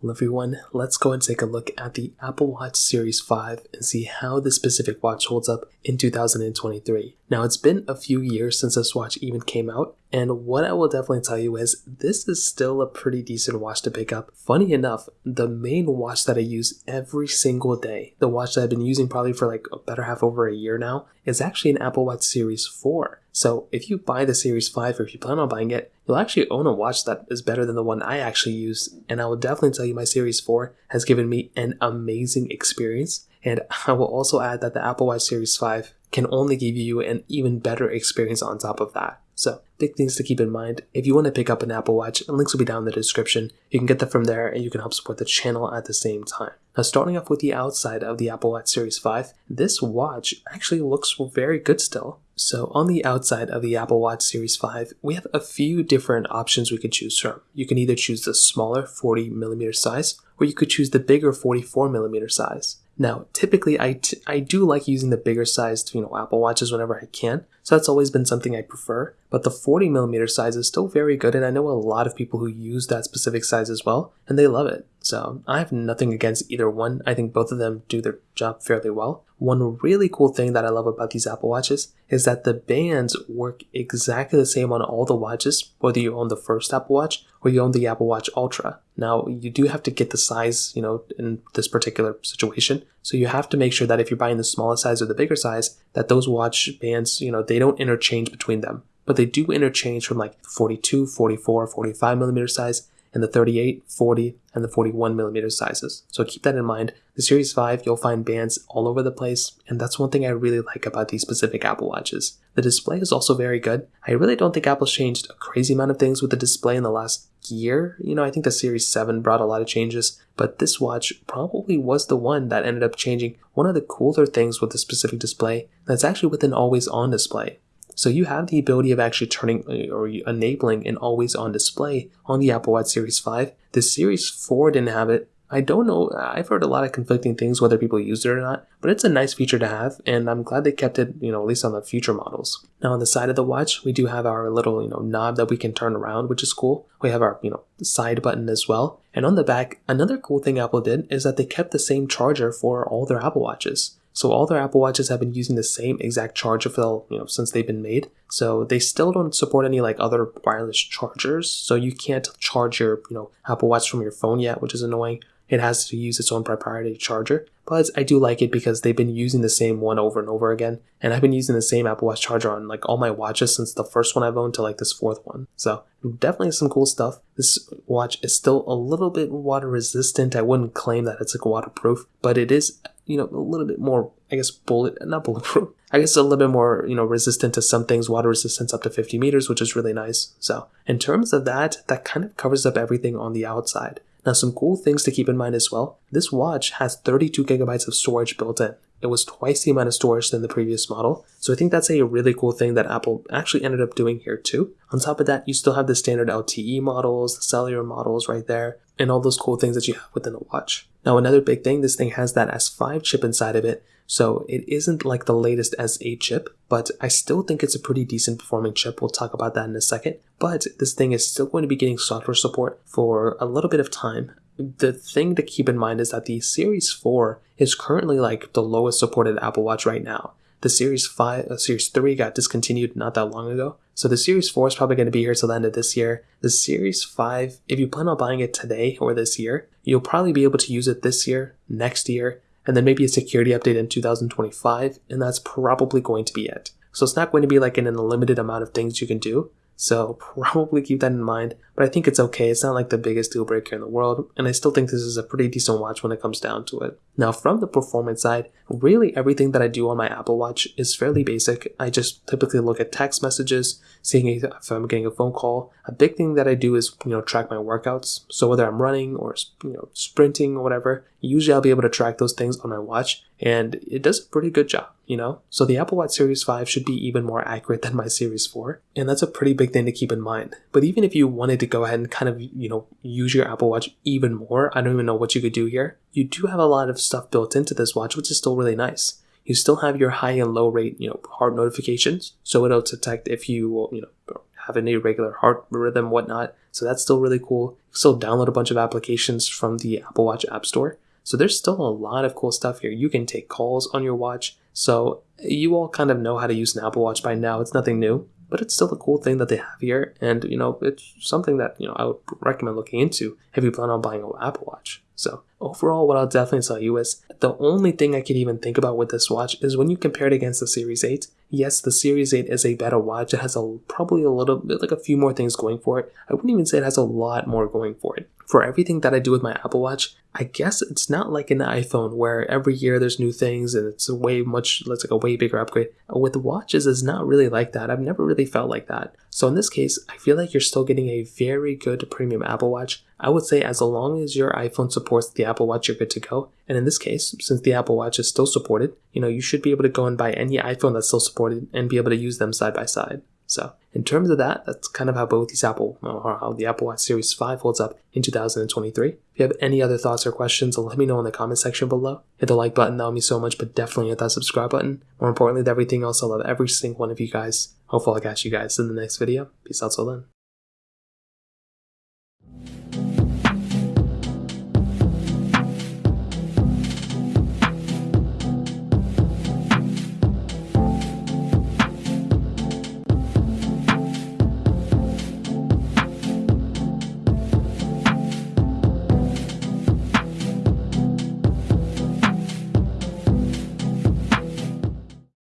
Well, everyone, let's go and take a look at the Apple Watch Series 5 and see how this specific watch holds up in 2023. Now, it's been a few years since this watch even came out, and what I will definitely tell you is this is still a pretty decent watch to pick up. Funny enough, the main watch that I use every single day, the watch that I've been using probably for like a better half over a year now, is actually an Apple Watch Series 4. So if you buy the Series 5 or if you plan on buying it, you'll actually own a watch that is better than the one I actually use. And I will definitely tell you my Series 4 has given me an amazing experience. And I will also add that the Apple Watch Series 5 can only give you an even better experience on top of that. So, big things to keep in mind. If you want to pick up an Apple Watch, links will be down in the description. You can get that from there and you can help support the channel at the same time. Now, starting off with the outside of the Apple Watch Series 5, this watch actually looks very good still. So, on the outside of the Apple Watch Series 5, we have a few different options we could choose from. You can either choose the smaller 40mm size, or you could choose the bigger 44mm size. Now, typically, I, I do like using the bigger sized, you know, Apple Watches whenever I can, so that's always been something I prefer. But the 40 millimeter size is still very good, and I know a lot of people who use that specific size as well, and they love it. So I have nothing against either one. I think both of them do their job fairly well. One really cool thing that I love about these Apple Watches is that the bands work exactly the same on all the watches, whether you own the first Apple Watch or you own the Apple Watch Ultra. Now, you do have to get the size, you know, in this particular situation. So you have to make sure that if you're buying the smallest size or the bigger size, that those watch bands, you know, they don't interchange between them. But they do interchange from like 42, 44, 45 millimeter size and the 38, 40, and the 41 millimeter sizes. So keep that in mind. The Series 5, you'll find bands all over the place, and that's one thing I really like about these specific Apple Watches. The display is also very good. I really don't think Apple's changed a crazy amount of things with the display in the last year. You know, I think the Series 7 brought a lot of changes, but this watch probably was the one that ended up changing one of the cooler things with the specific display that's actually with an always on display. So you have the ability of actually turning uh, or enabling an always on display on the Apple Watch Series 5. The Series 4 didn't have it. I don't know. I've heard a lot of conflicting things whether people use it or not, but it's a nice feature to have, and I'm glad they kept it, you know, at least on the future models. Now on the side of the watch, we do have our little, you know, knob that we can turn around, which is cool. We have our, you know, side button as well. And on the back, another cool thing Apple did is that they kept the same charger for all their Apple Watches. So all their Apple Watches have been using the same exact charger for you know since they've been made. So they still don't support any like other wireless chargers. So you can't charge your you know Apple Watch from your phone yet, which is annoying. It has to use its own proprietary charger. But I do like it because they've been using the same one over and over again. And I've been using the same Apple Watch charger on like all my watches since the first one I've owned to like this fourth one. So definitely some cool stuff. This watch is still a little bit water resistant. I wouldn't claim that it's like waterproof, but it is you know, a little bit more, I guess, bullet, not bulletproof. I guess a little bit more, you know, resistant to some things, water resistance up to 50 meters, which is really nice. So, in terms of that, that kind of covers up everything on the outside. Now, some cool things to keep in mind as well. This watch has 32 gigabytes of storage built in. It was twice the amount of storage than the previous model. So I think that's a really cool thing that Apple actually ended up doing here too. On top of that, you still have the standard LTE models, the cellular models right there, and all those cool things that you have within a watch. Now, another big thing, this thing has that S5 chip inside of it, so it isn't like the latest S8 chip, but I still think it's a pretty decent performing chip. We'll talk about that in a second. But this thing is still going to be getting software support for a little bit of time the thing to keep in mind is that the Series 4 is currently like the lowest supported Apple Watch right now. The Series 5, uh, Series 3 got discontinued not that long ago. So the Series 4 is probably going to be here till the end of this year. The Series 5, if you plan on buying it today or this year, you'll probably be able to use it this year, next year, and then maybe a security update in 2025, and that's probably going to be it. So it's not going to be like an unlimited amount of things you can do. So probably keep that in mind. But I think it's okay. It's not like the biggest deal breaker in the world, and I still think this is a pretty decent watch when it comes down to it. Now, from the performance side, really everything that I do on my Apple Watch is fairly basic. I just typically look at text messages, seeing if I'm getting a phone call. A big thing that I do is, you know, track my workouts. So whether I'm running or, you know, sprinting or whatever, usually I'll be able to track those things on my watch, and it does a pretty good job, you know? So the Apple Watch Series 5 should be even more accurate than my Series 4, and that's a pretty big thing to keep in mind. But even if you wanted to go ahead and kind of, you know, use your Apple Watch even more. I don't even know what you could do here. You do have a lot of stuff built into this watch, which is still really nice. You still have your high and low rate, you know, heart notifications. So it'll detect if you, you know, have an irregular heart rhythm, whatnot. So that's still really cool. still download a bunch of applications from the Apple Watch App Store. So there's still a lot of cool stuff here. You can take calls on your watch. So you all kind of know how to use an Apple Watch by now. It's nothing new, but it's still a cool thing that they have here. And, you know, it's something that, you know, I would recommend looking into if you plan on buying an Apple Watch. So overall, what I'll definitely tell you is the only thing I could even think about with this watch is when you compare it against the Series 8. Yes, the Series 8 is a better watch. It has a probably a little bit like a few more things going for it. I wouldn't even say it has a lot more going for it. For everything that I do with my Apple Watch, I guess it's not like an iPhone where every year there's new things and it's a way much it's like a way bigger upgrade. With watches, it's not really like that. I've never really felt like that. So in this case, I feel like you're still getting a very good premium Apple Watch. I would say as long as your iPhone supports the Apple Watch, you're good to go. And in this case, since the Apple Watch is still supported, you know, you should be able to go and buy any iPhone that's still supported and be able to use them side by side. So in terms of that, that's kind of how both these Apple uh, or how the Apple Watch Series 5 holds up in 2023. If you have any other thoughts or questions, let me know in the comment section below. Hit the like button, that would mean so much, but definitely hit that subscribe button. More importantly than everything else, I love every single one of you guys. Hopefully I'll catch you guys in the next video. Peace out till then.